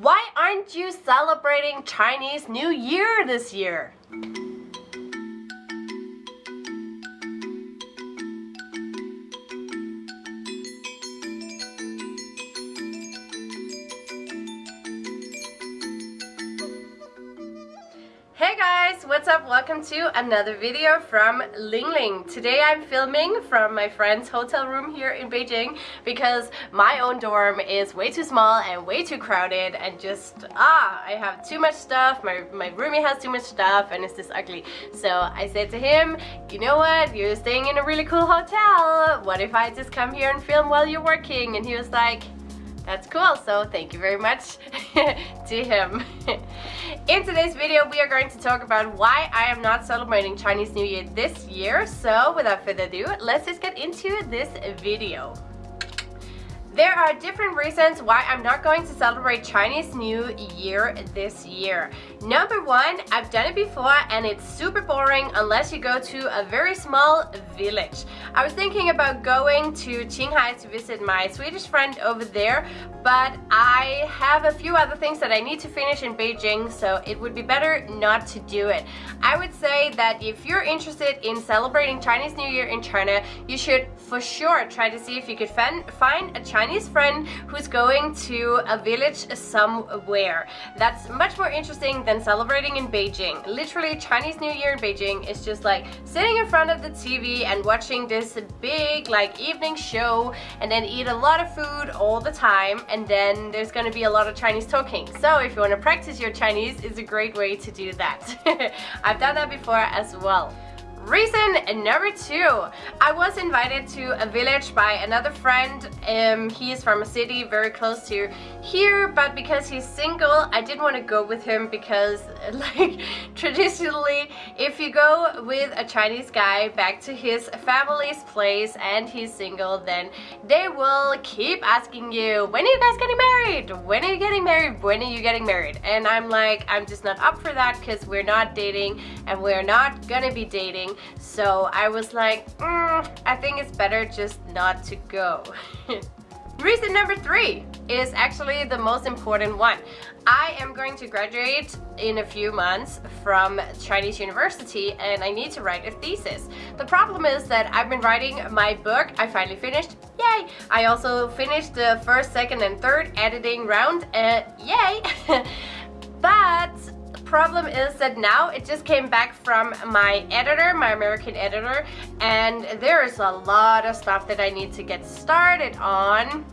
Why aren't you celebrating Chinese New Year this year? Guys, what's up? Welcome to another video from Ling Ling. Today I'm filming from my friend's hotel room here in Beijing because my own dorm is way too small and way too crowded and just, ah, I have too much stuff, my, my roomie has too much stuff and it's just ugly. So I said to him, you know what, you're staying in a really cool hotel, what if I just come here and film while you're working? And he was like, that's cool, so thank you very much to him. In today's video, we are going to talk about why I am not celebrating Chinese New Year this year. So without further ado, let's just get into this video. There are different reasons why I'm not going to celebrate Chinese New Year this year. Number one, I've done it before and it's super boring unless you go to a very small village. I was thinking about going to Qinghai to visit my Swedish friend over there, but I have a few other things that I need to finish in Beijing, so it would be better not to do it. I would say that if you're interested in celebrating Chinese New Year in China, you should for sure try to see if you could find a Chinese friend who's going to a village somewhere. That's much more interesting than celebrating in Beijing. Literally, Chinese New Year in Beijing is just like sitting in front of the TV and watching this big like evening show and then eat a lot of food all the time and then there's gonna be a lot of Chinese talking. So if you want to practice your Chinese, it's a great way to do that. I've done that before as well. Reason number two, I was invited to a village by another friend. Um, he is from a city very close to here, but because he's single, I didn't want to go with him because like traditionally, if you go with a Chinese guy back to his family's place and he's single, then they will keep asking you, when are you guys getting married? When are you getting married? When are you getting married? And I'm like, I'm just not up for that because we're not dating and we're not gonna be dating so I was like, mm, I think it's better just not to go. Reason number three is actually the most important one. I am going to graduate in a few months from Chinese University and I need to write a thesis. The problem is that I've been writing my book, I finally finished, yay! I also finished the first, second and third editing round, uh, yay! but problem is that now it just came back from my editor, my American editor, and there is a lot of stuff that I need to get started on.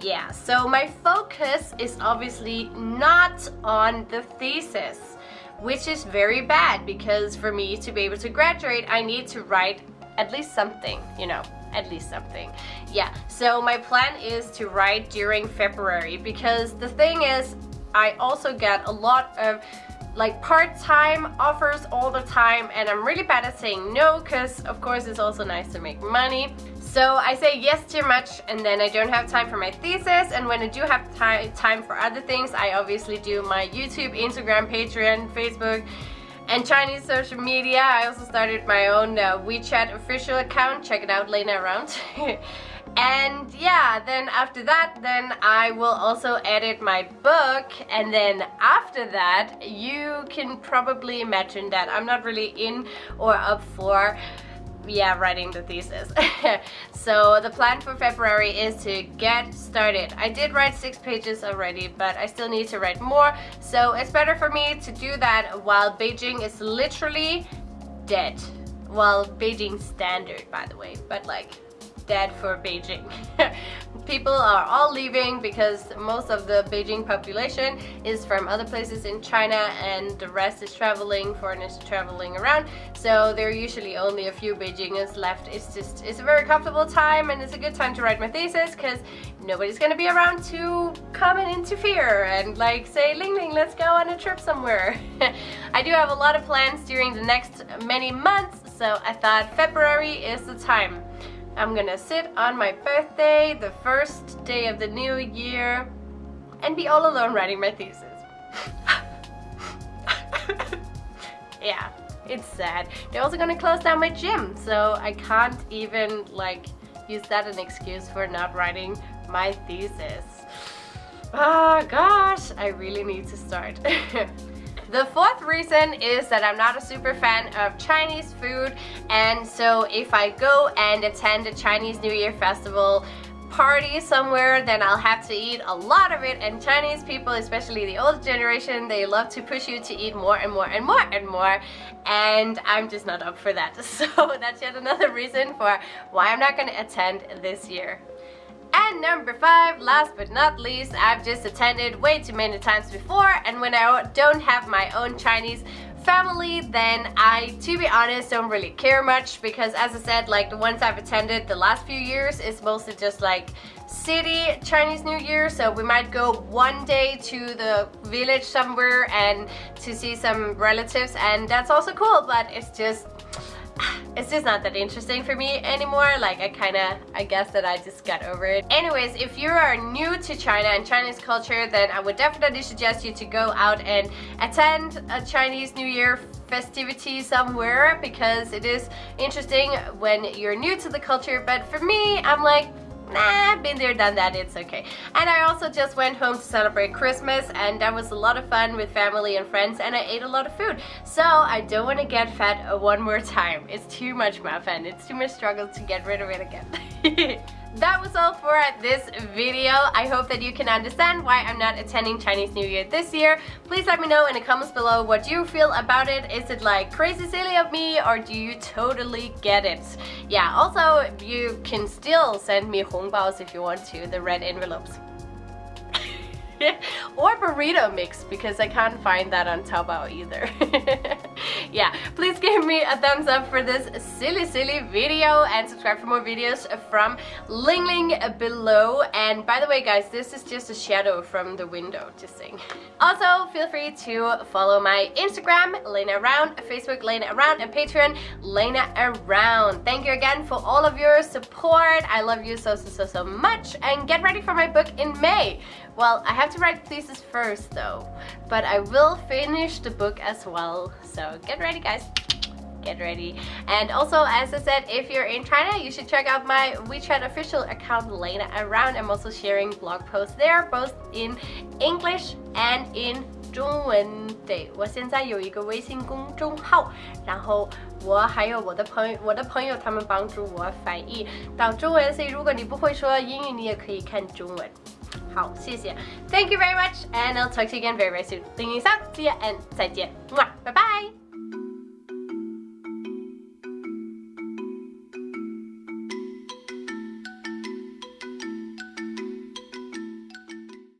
Yeah, so my focus is obviously not on the thesis, which is very bad because for me to be able to graduate, I need to write at least something, you know at least something yeah so my plan is to write during February because the thing is I also get a lot of like part-time offers all the time and I'm really bad at saying no because of course it's also nice to make money. So I say yes too much and then I don't have time for my thesis and when I do have time for other things I obviously do my YouTube, Instagram, Patreon, Facebook and Chinese social media. I also started my own uh, WeChat official account. Check it out, Lena Around. And yeah then after that then I will also edit my book. And then after that you can probably imagine that I'm not really in or up for yeah writing the thesis. So the plan for February is to get started. I did write six pages already but I still need to write more. So it's better for me to do that while Beijing is literally dead. Well Beijing standard by the way. But like dead for Beijing. People are all leaving because most of the Beijing population is from other places in China and the rest is traveling, foreigners traveling around. So there are usually only a few Beijingers left. It's just, it's a very comfortable time and it's a good time to write my thesis because nobody's gonna be around to come and interfere and like say, Ling Ling, let's go on a trip somewhere. I do have a lot of plans during the next many months, so I thought February is the time. I'm gonna sit on my birthday, the first day of the new year, and be all alone writing my thesis. yeah, it's sad. They're also gonna close down my gym, so I can't even like use that an excuse for not writing my thesis. Oh gosh, I really need to start. The fourth reason is that I'm not a super fan of Chinese food and so if I go and attend a Chinese New Year festival party somewhere then I'll have to eat a lot of it and Chinese people especially the old generation they love to push you to eat more and more and more and more and I'm just not up for that so that's yet another reason for why I'm not going to attend this year. And number five, last but not least, I've just attended way too many times before and when I don't have my own Chinese family then I to be honest don't really care much because as I said like the ones I've attended the last few years is mostly just like city Chinese New Year. So we might go one day to the village somewhere and to see some relatives and that's also cool but it's just it's just not that interesting for me anymore. Like I kind of I guess that I just got over it. Anyways if you are new to China and Chinese culture then I would definitely suggest you to go out and attend a Chinese New Year festivity somewhere because it is interesting when you're new to the culture. But for me I'm like nah, been there, done that, it's okay. And I also just went home to celebrate Christmas and that was a lot of fun with family and friends and I ate a lot of food. So I don't want to get fat one more time. It's too much muffin. It's too much struggle to get rid of it again. that was all for this video. I hope that you can understand why I'm not attending Chinese New Year this year. Please let me know in the comments below what you feel about it. Is it like crazy silly of me or do you totally get it? Yeah, also you can still send me hongbao if you want to, the red envelopes. or burrito mix because I can't find that on Taobao either. yeah, please give me a thumbs up for this silly silly video and subscribe for more videos from Ling Ling below. And by the way guys, this is just a shadow from the window, just saying. Also, feel free to follow my Instagram, Lena Around, Facebook, Lena Around, and Patreon, Lena Around. Thank you again for all of your support. I love you so, so, so, so much. And get ready for my book in May. Well, I have to write thesis first though, but I will finish the book as well. So get ready guys get ready and also as I said if you're in China you should check out my WeChat official account Lena Around I'm also sharing blog posts there both in English and in 中文对，我现在有一个微信公众号，然后我还有我的朋友，我的朋友他们帮助我翻译到中文，所以如果你不会说英语，你也可以看中文。 好，谢谢，Thank you very much, and I'll talk to you again very very soon. Thank you, see ya, and 再见，拜拜。